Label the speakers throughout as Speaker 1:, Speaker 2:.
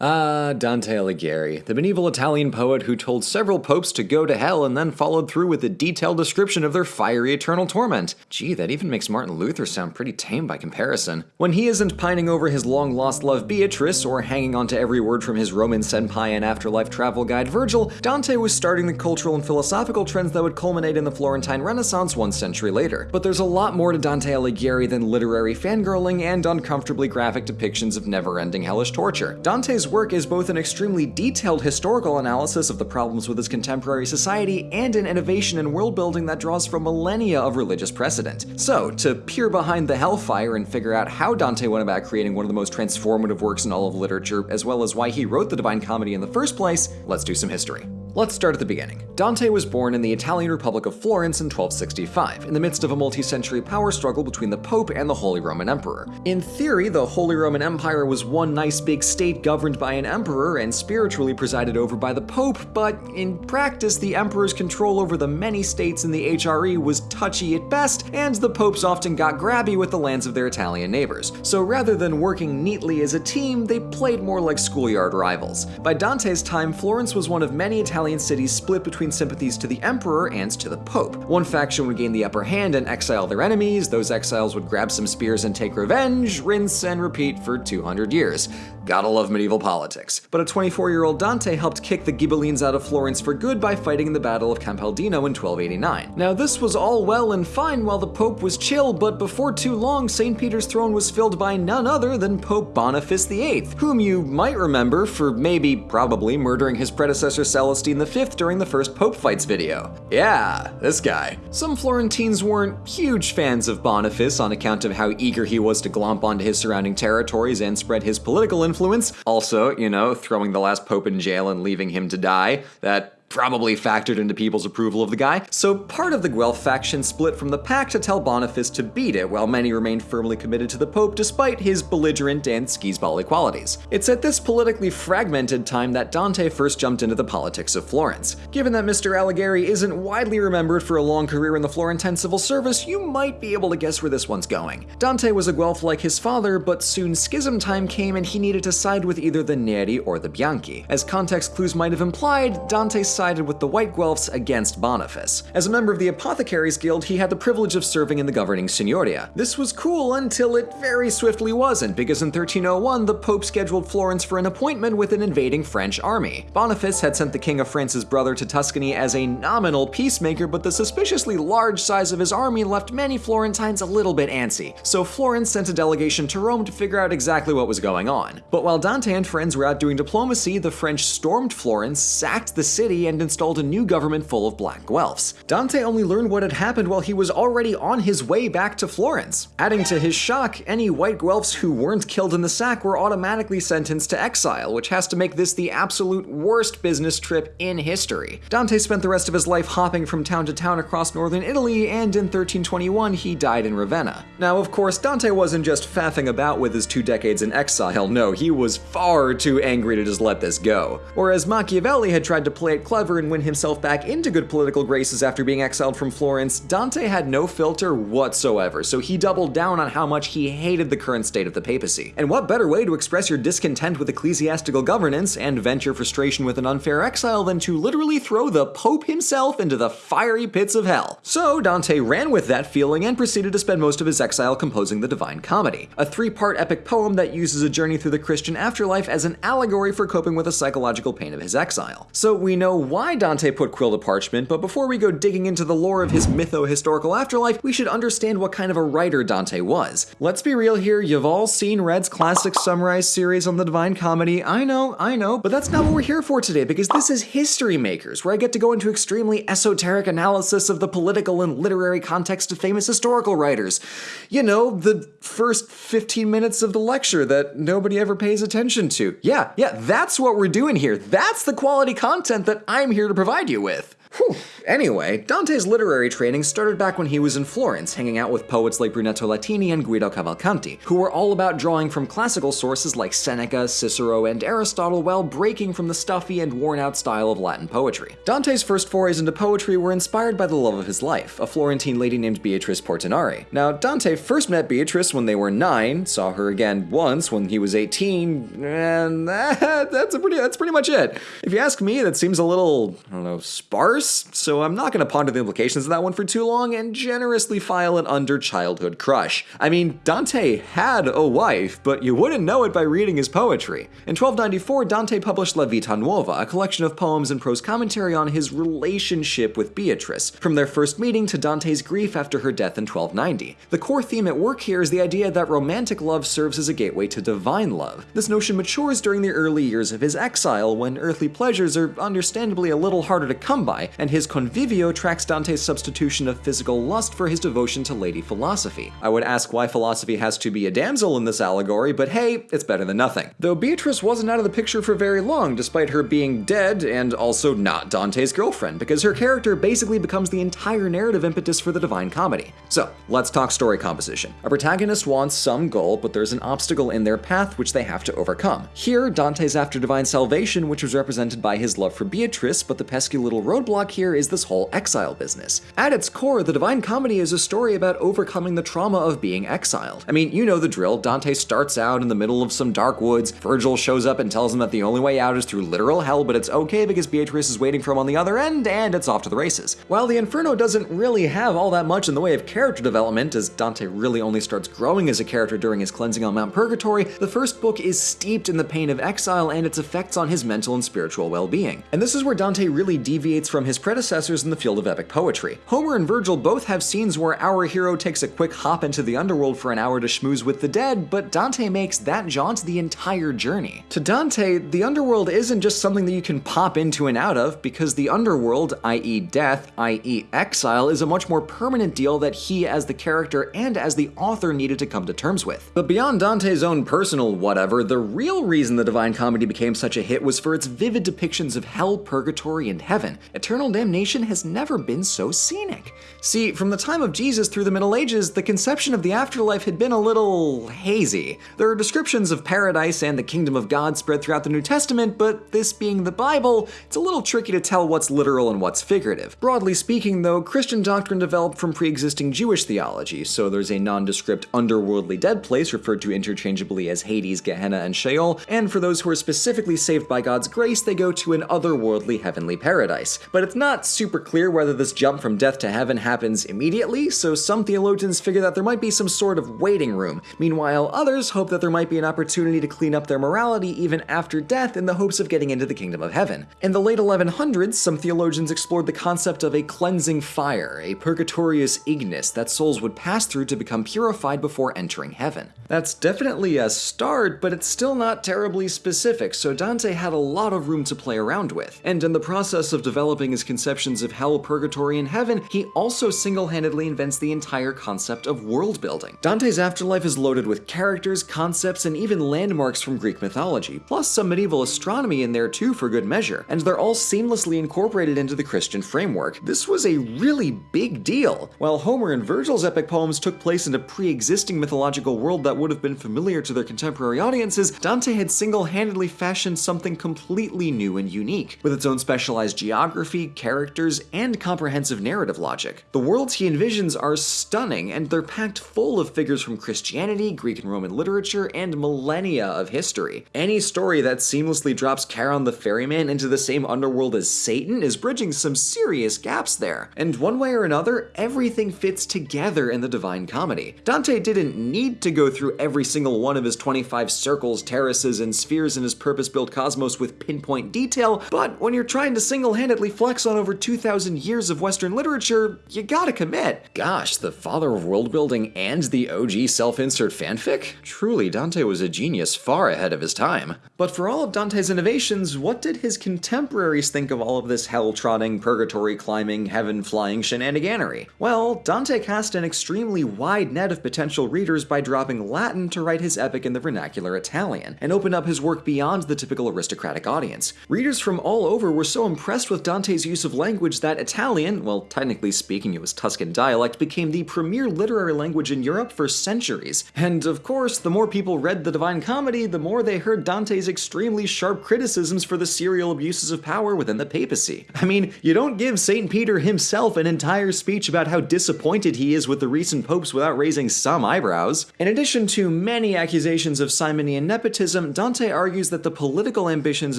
Speaker 1: Ah, Dante Alighieri, the medieval Italian poet who told several popes to go to hell and then followed through with a detailed description of their fiery eternal torment. Gee, that even makes Martin Luther sound pretty tame by comparison. When he isn't pining over his long lost love Beatrice or hanging on to every word from his Roman senpai and afterlife travel guide Virgil, Dante was starting the cultural and philosophical trends that would culminate in the Florentine Renaissance one century later. But there's a lot more to Dante Alighieri than literary fangirling and uncomfortably graphic depictions of never ending hellish torture. Dante's work is both an extremely detailed historical analysis of the problems with his contemporary society and an innovation in world building that draws from millennia of religious precedent. So, to peer behind the hellfire and figure out how Dante went about creating one of the most transformative works in all of literature, as well as why he wrote the Divine Comedy in the first place, let's do some history. Let's start at the beginning. Dante was born in the Italian Republic of Florence in 1265, in the midst of a multi-century power struggle between the Pope and the Holy Roman Emperor. In theory, the Holy Roman Empire was one nice big state governed by an emperor and spiritually presided over by the Pope, but in practice, the emperor's control over the many states in the HRE was touchy at best, and the popes often got grabby with the lands of their Italian neighbors. So rather than working neatly as a team, they played more like schoolyard rivals. By Dante's time, Florence was one of many Italian Italian cities split between sympathies to the emperor and to the pope. One faction would gain the upper hand and exile their enemies, those exiles would grab some spears and take revenge, rinse and repeat for 200 years. Gotta love medieval politics. But a 24-year-old Dante helped kick the Ghibellines out of Florence for good by fighting in the Battle of Campaldino in 1289. Now this was all well and fine while the Pope was chill, but before too long, St. Peter's throne was filled by none other than Pope Boniface VIII, whom you might remember for maybe, probably, murdering his predecessor Celestine V during the first Pope fights video. Yeah, this guy. Some Florentines weren't huge fans of Boniface on account of how eager he was to glomp onto his surrounding territories and spread his political influence. Also, you know, throwing the last pope in jail and leaving him to die. That probably factored into people's approval of the guy, so part of the Guelph faction split from the pack to tell Boniface to beat it, while many remained firmly committed to the Pope despite his belligerent and skisbally qualities. It's at this politically fragmented time that Dante first jumped into the politics of Florence. Given that Mr. Alighieri isn't widely remembered for a long career in the Florentine civil service, you might be able to guess where this one's going. Dante was a Guelph like his father, but soon schism time came and he needed to side with either the Neri or the Bianchi. As context clues might have implied, Dante sided with the White Guelphs against Boniface. As a member of the Apothecaries Guild, he had the privilege of serving in the governing Signoria. This was cool until it very swiftly wasn't, because in 1301 the Pope scheduled Florence for an appointment with an invading French army. Boniface had sent the King of France's brother to Tuscany as a nominal peacemaker, but the suspiciously large size of his army left many Florentines a little bit antsy, so Florence sent a delegation to Rome to figure out exactly what was going on. But while Dante and friends were out doing diplomacy, the French stormed Florence, sacked the city, and installed a new government full of black Guelphs. Dante only learned what had happened while he was already on his way back to Florence. Adding to his shock, any white Guelphs who weren't killed in the sack were automatically sentenced to exile, which has to make this the absolute worst business trip in history. Dante spent the rest of his life hopping from town to town across northern Italy, and in 1321 he died in Ravenna. Now, of course, Dante wasn't just faffing about with his two decades in exile, no, he was far too angry to just let this go. Whereas Machiavelli had tried to play it clever and win himself back into good political graces after being exiled from Florence, Dante had no filter whatsoever, so he doubled down on how much he hated the current state of the papacy. And what better way to express your discontent with ecclesiastical governance and vent your frustration with an unfair exile than to literally throw the Pope himself into the fiery pits of hell? So Dante ran with that feeling and proceeded to spend most of his exile composing the Divine Comedy, a three-part epic poem that uses a journey through the Christian afterlife as an allegory for coping with the psychological pain of his exile. So we know why Dante put quill to parchment, but before we go digging into the lore of his mytho-historical afterlife, we should understand what kind of a writer Dante was. Let's be real here, you've all seen Red's Classics Summarized series on the Divine Comedy. I know, I know, but that's not what we're here for today, because this is History Makers, where I get to go into extremely esoteric analysis of the political and literary context of famous historical writers. You know, the first 15 minutes of the lecture that nobody ever pays attention to. Yeah, yeah, that's what we're doing here. That's the quality content that I'm here to provide you with. Whew. Anyway, Dante's literary training started back when he was in Florence, hanging out with poets like Brunetto Latini and Guido Cavalcanti, who were all about drawing from classical sources like Seneca, Cicero, and Aristotle while breaking from the stuffy and worn out style of Latin poetry. Dante's first forays into poetry were inspired by the love of his life, a Florentine lady named Beatrice Portinari. Now, Dante first met Beatrice when they were 9, saw her again once when he was 18, and that's a pretty that's pretty much it. If you ask me, that seems a little, I don't know, sparse, so I'm not going to ponder the implications of that one for too long and generously file it under childhood crush. I mean, Dante had a wife, but you wouldn't know it by reading his poetry. In 1294, Dante published La Vita Nuova, a collection of poems and prose commentary on his relationship with Beatrice, from their first meeting to Dante's grief after her death in 1290. The core theme at work here is the idea that romantic love serves as a gateway to divine love. This notion matures during the early years of his exile, when earthly pleasures are understandably a little harder to come by, and his convivio tracks Dante's substitution of physical lust for his devotion to Lady Philosophy. I would ask why philosophy has to be a damsel in this allegory, but hey, it's better than nothing. Though Beatrice wasn't out of the picture for very long, despite her being dead and also not Dante's girlfriend, because her character basically becomes the entire narrative impetus for the Divine Comedy. So, let's talk story composition. A protagonist wants some goal, but there's an obstacle in their path which they have to overcome. Here, Dante's after divine salvation, which was represented by his love for Beatrice, but the pesky little roadblock here is this whole exile business. At its core, the Divine Comedy is a story about overcoming the trauma of being exiled. I mean, you know the drill. Dante starts out in the middle of some dark woods, Virgil shows up and tells him that the only way out is through literal hell, but it's okay because Beatrice is waiting for him on the other end, and it's off to the races. While the Inferno doesn't really have all that much in the way of character development, as Dante really only starts growing as a character during his cleansing on Mount Purgatory, the first book is steeped in the pain of exile and its effects on his mental and spiritual well-being. And this is where Dante really deviates from his predecessors in the field of epic poetry. Homer and Virgil both have scenes where our hero takes a quick hop into the underworld for an hour to schmooze with the dead, but Dante makes that jaunt the entire journey. To Dante, the underworld isn't just something that you can pop into and out of, because the underworld, i.e. death, i.e. exile, is a much more permanent deal that he as the character and as the author needed to come to terms with. But beyond Dante's own personal whatever, the real reason the Divine Comedy became such a hit was for its vivid depictions of hell, purgatory, and heaven. Eternal damnation has never been so scenic. See, from the time of Jesus through the Middle Ages, the conception of the afterlife had been a little hazy. There are descriptions of paradise and the kingdom of God spread throughout the New Testament, but this being the Bible, it's a little tricky to tell what's literal and what's figurative. Broadly speaking, though, Christian doctrine developed from pre-existing Jewish theology, so there's a nondescript underworldly dead place referred to interchangeably as Hades, Gehenna, and Sheol, and for those who are specifically saved by God's grace, they go to an otherworldly heavenly paradise. But it's not super clear whether this jump from death to heaven happens immediately, so some theologians figure that there might be some sort of waiting room. Meanwhile, others hope that there might be an opportunity to clean up their morality even after death in the hopes of getting into the kingdom of heaven. In the late 1100s, some theologians explored the concept of a cleansing fire, a purgatorius ignis that souls would pass through to become purified before entering heaven. That's definitely a start, but it's still not terribly specific, so Dante had a lot of room to play around with. And in the process of developing conceptions of hell, purgatory, and heaven, he also single-handedly invents the entire concept of world building. Dante's afterlife is loaded with characters, concepts, and even landmarks from Greek mythology, plus some medieval astronomy in there too for good measure, and they're all seamlessly incorporated into the Christian framework. This was a really big deal. While Homer and Virgil's epic poems took place in a pre-existing mythological world that would have been familiar to their contemporary audiences, Dante had single-handedly fashioned something completely new and unique, with its own specialized geography, characters, and comprehensive narrative logic. The worlds he envisions are stunning, and they're packed full of figures from Christianity, Greek and Roman literature, and millennia of history. Any story that seamlessly drops Charon the ferryman into the same underworld as Satan is bridging some serious gaps there. And one way or another, everything fits together in the Divine Comedy. Dante didn't need to go through every single one of his 25 circles, terraces, and spheres in his purpose-built cosmos with pinpoint detail, but when you're trying to single-handedly flex on over 2,000 years of Western literature, you gotta commit. Gosh, the father of world building and the OG self-insert fanfic? Truly, Dante was a genius far ahead of his time. But for all of Dante's innovations, what did his contemporaries think of all of this hell-trotting, purgatory climbing, heaven-flying shenaniganery? Well, Dante cast an extremely wide net of potential readers by dropping Latin to write his epic in the vernacular Italian, and opened up his work beyond the typical aristocratic audience. Readers from all over were so impressed with Dante's Dante's use of language that Italian, well, technically speaking it was Tuscan dialect, became the premier literary language in Europe for centuries. And of course, the more people read the Divine Comedy, the more they heard Dante's extremely sharp criticisms for the serial abuses of power within the papacy. I mean, you don't give St. Peter himself an entire speech about how disappointed he is with the recent popes without raising some eyebrows. In addition to many accusations of simony and nepotism, Dante argues that the political ambitions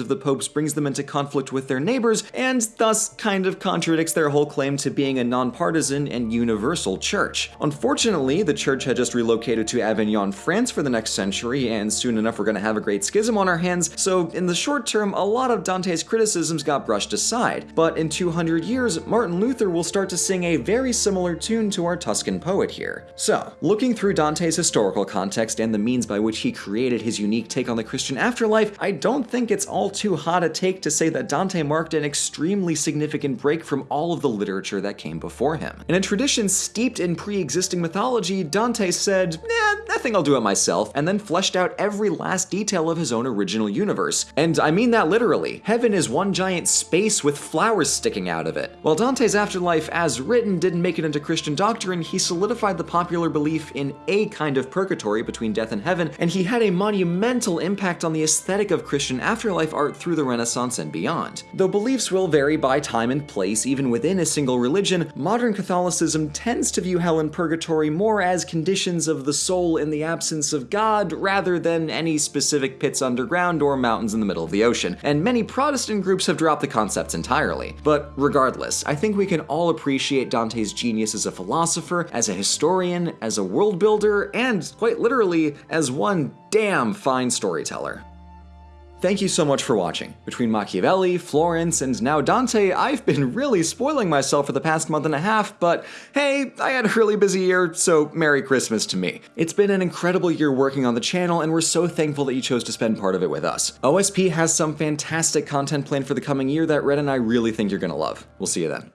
Speaker 1: of the popes brings them into conflict with their neighbors, and thus kind of contradicts their whole claim to being a nonpartisan and universal church. Unfortunately, the church had just relocated to Avignon, France for the next century, and soon enough we're gonna have a great schism on our hands, so in the short term, a lot of Dante's criticisms got brushed aside. But in 200 years, Martin Luther will start to sing a very similar tune to our Tuscan poet here. So, looking through Dante's historical context and the means by which he created his unique take on the Christian afterlife, I don't think it's all too hot a take to say that Dante marked an extremely significant break from all of the literature that came before him. In a tradition steeped in pre-existing mythology, Dante said, eh, I think I'll do it myself, and then fleshed out every last detail of his own original universe. And I mean that literally. Heaven is one giant space with flowers sticking out of it. While Dante's afterlife as written didn't make it into Christian doctrine, he solidified the popular belief in a kind of purgatory between death and heaven, and he had a monumental impact on the aesthetic of Christian afterlife art through the Renaissance and beyond. Though beliefs will vary by time and place even within a single religion, modern Catholicism tends to view hell and purgatory more as conditions of the soul in the absence of God rather than any specific pits underground or mountains in the middle of the ocean, and many Protestant groups have dropped the concepts entirely. But regardless, I think we can all appreciate Dante's genius as a philosopher, as a historian, as a world builder, and quite literally, as one damn fine storyteller. Thank you so much for watching. Between Machiavelli, Florence, and now Dante, I've been really spoiling myself for the past month and a half, but hey, I had a really busy year, so Merry Christmas to me. It's been an incredible year working on the channel, and we're so thankful that you chose to spend part of it with us. OSP has some fantastic content planned for the coming year that Red and I really think you're gonna love. We'll see you then.